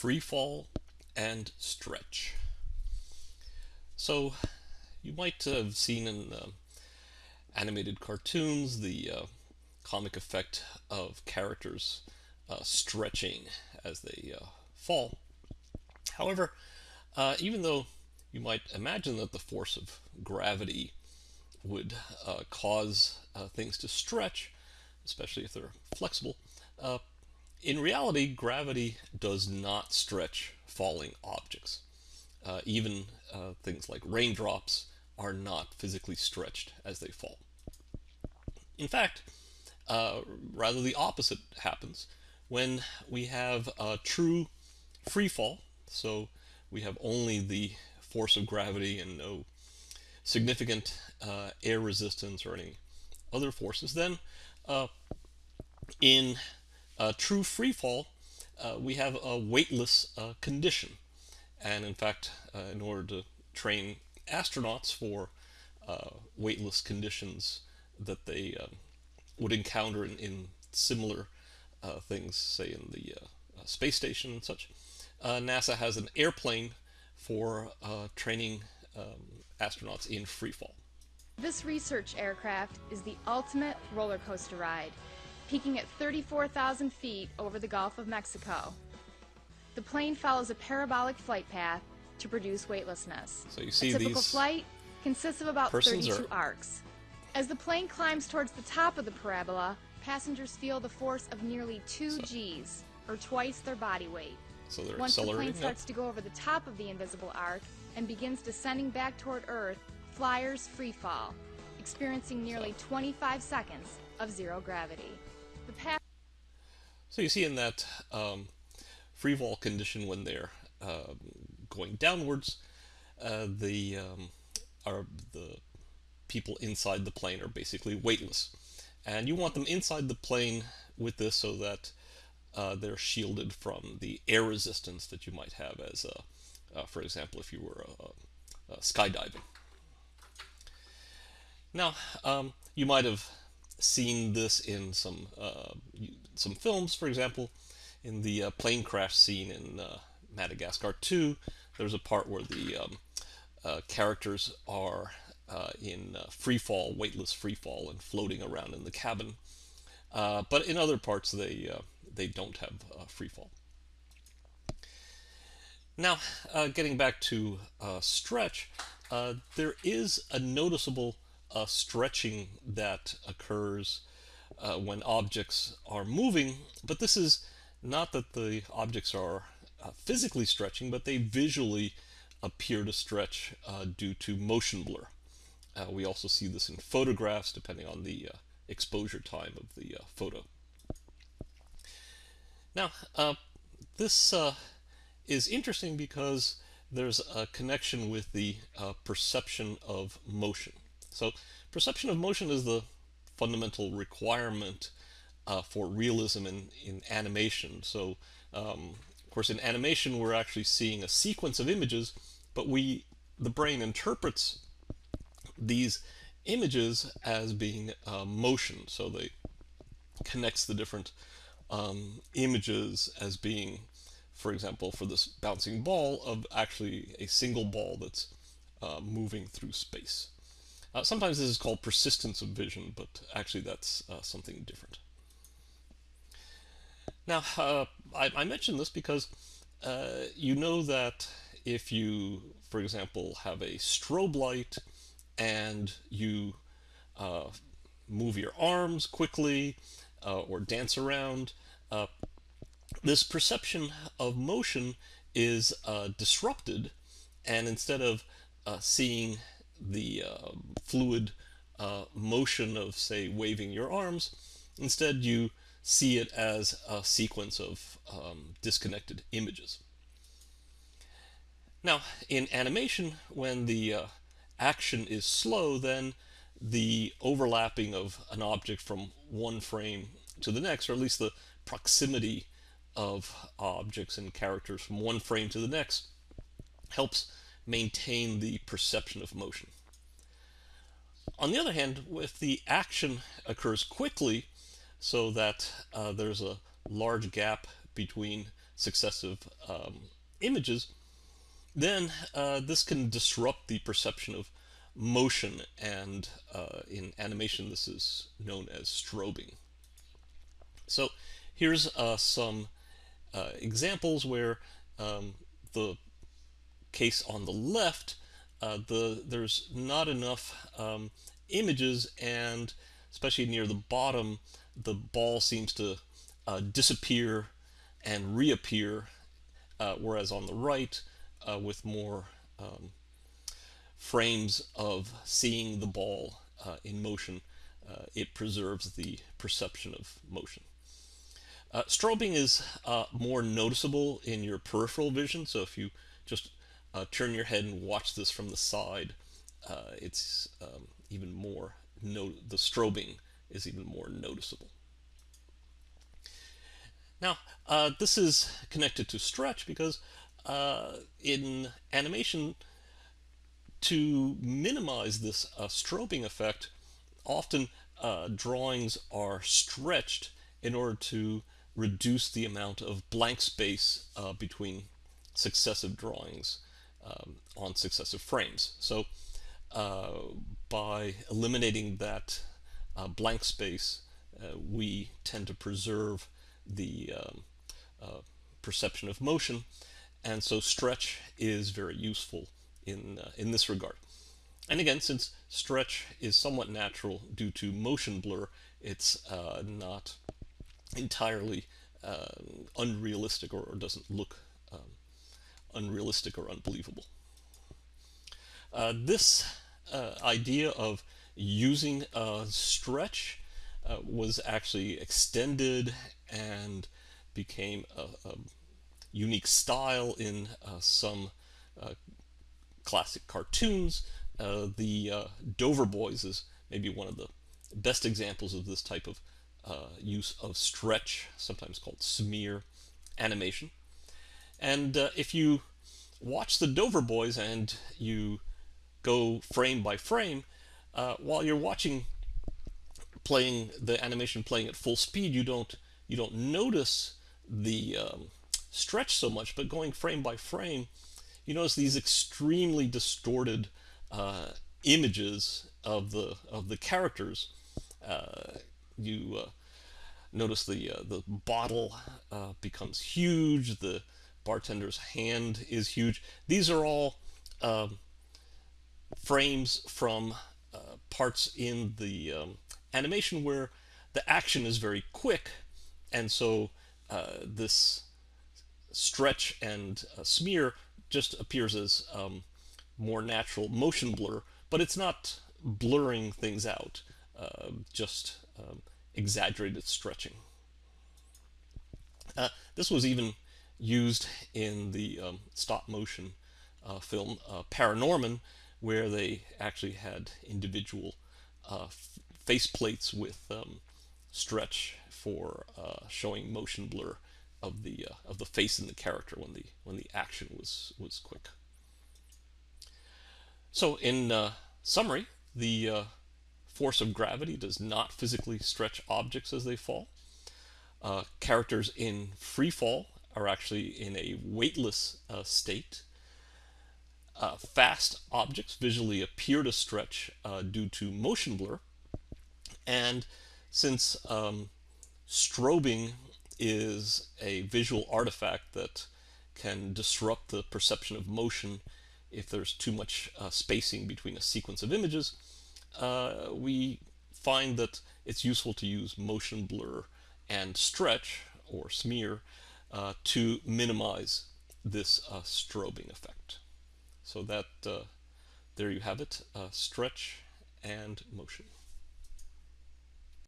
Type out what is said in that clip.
free fall and stretch. So you might have seen in uh, animated cartoons the uh, comic effect of characters uh, stretching as they uh, fall. However, uh, even though you might imagine that the force of gravity would uh, cause things to stretch, especially if they're flexible, in reality, gravity does not stretch falling objects. Uh, even uh, things like raindrops are not physically stretched as they fall. In fact, uh, rather the opposite happens when we have a true free fall. So we have only the force of gravity and no significant uh, air resistance or any other forces. Then uh, in true free fall, uh, we have a weightless uh, condition. And in fact, uh, in order to train astronauts for uh, weightless conditions that they uh, would encounter in, in similar things, say in the space station and such, NASA has an airplane for training um, astronauts in free fall. This research aircraft is the ultimate roller coaster ride peaking at 34,000 feet over the Gulf of Mexico. The plane follows a parabolic flight path to produce weightlessness. So you see a typical flight consists of about 32 arcs. As the plane climbs towards the top of the parabola, passengers feel the force of nearly 2 so, Gs, or twice their body weight. So they're Once the plane starts up. to go over the top of the invisible arc and begins descending back toward Earth, flyers free fall, experiencing nearly 25 seconds of zero gravity. So you see in that um, free fall condition when they're uh, going downwards, uh, the um, are the people inside the plane are basically weightless, and you want them inside the plane with this so that uh, they're shielded from the air resistance that you might have as, a, uh, for example, if you were skydiving. Now, um, you might have seen this in some uh, some films, for example, in the uh, plane crash scene in uh, Madagascar 2, there's a part where the um, uh, characters are uh, in uh, free fall, weightless free fall, and floating around in the cabin. but in other parts, they they don't have free fall. Now, getting back to stretch, there is a noticeable uh, stretching that occurs uh, when objects are moving, but this is not that the objects are uh, physically stretching, but they visually appear to stretch uh, due to motion blur. Uh, we also see this in photographs depending on the uh, exposure time of the photo. Now, this is interesting because there's a connection with the perception of motion. So perception of motion is the fundamental requirement uh, for realism in, in animation. So um, of course in animation we're actually seeing a sequence of images, but we the brain interprets these images as being uh, motion. So they connects the different um, images as being, for example, for this bouncing ball of actually a single ball that's uh, moving through space. Uh, sometimes this is called persistence of vision, but actually that's uh, something different. Now, uh, I, I mention this because uh, you know that if you, for example, have a strobe light and you uh, move your arms quickly uh, or dance around, this perception of motion is disrupted and instead of seeing the uh, fluid uh, motion of, say, waving your arms. Instead, you see it as a sequence of um, disconnected images. Now, in animation, when the uh, action is slow, then the overlapping of an object from one frame to the next, or at least the proximity of objects and characters from one frame to the next, helps maintain the perception of motion. On the other hand, if the action occurs quickly, so that uh, there's a large gap between, successive um, images, then uh, this can disrupt the perception of motion, and uh, in animation this is known as strobing. So here's uh, some uh, examples where um, the case on the left, uh, the there's not enough um, images and especially near the bottom, the ball seems to uh, disappear and reappear, uh, whereas on the right, uh, with more um, frames of seeing the ball uh, in motion, uh, it preserves the perception of motion. Strobing is more noticeable in your peripheral vision, so if you just turn your head and watch this from the side, it's um, even more no the strobing is even more noticeable. Now, uh, this is connected to stretch because uh, in animation, to minimize this uh, strobing effect, often uh, drawings are stretched in order to reduce the amount of blank space uh, between successive drawings um, on successive frames. So uh, by eliminating that uh, blank space, uh, we tend to preserve the um, uh, perception of motion, and so stretch is very useful in, uh, in this regard. And again, since stretch is somewhat natural due to motion blur, it's uh, not entirely unrealistic or, or, doesn't look um, unrealistic or unbelievable. Uh, this uh, idea of using a stretch uh, was actually extended and became a, a unique style in uh, some uh, classic cartoons. The Dover Boys is maybe one of the best examples of this type of use of stretch, sometimes called smear animation. And if you watch the Dover Boys and you go frame by frame, uh, while you're watching playing the animation playing at full speed, you don't you don't notice the um, stretch so much, but going frame by frame, you notice these extremely distorted uh, images of the of the characters. Uh, you uh, notice the uh, the bottle uh, becomes huge. The bartender's hand is huge. These are all um, frames from uh, parts in the um, animation where the action is very quick and so uh, this stretch and uh, smear just appears as um, more natural motion blur but it's not blurring things out uh, just um, exaggerated stretching uh, this was even used in the um, stop motion uh, film Paranorman where they actually had individual uh, face plates with um, stretch for uh, showing motion blur of the uh, of the face in the character when the when the action was was quick. So in uh, summary, the uh, force of gravity does not physically stretch objects as they fall. Uh, characters in free fall are actually in a weightless state uh, fast objects visually appear to stretch uh, due to motion blur. And since um, strobing is a visual artifact that can disrupt the perception of motion if there's too much uh, spacing between a sequence of images, uh, we find that it's useful to use motion blur and stretch or smear uh, to minimize this uh, strobing effect. So that uh, there you have it, uh, stretch and motion.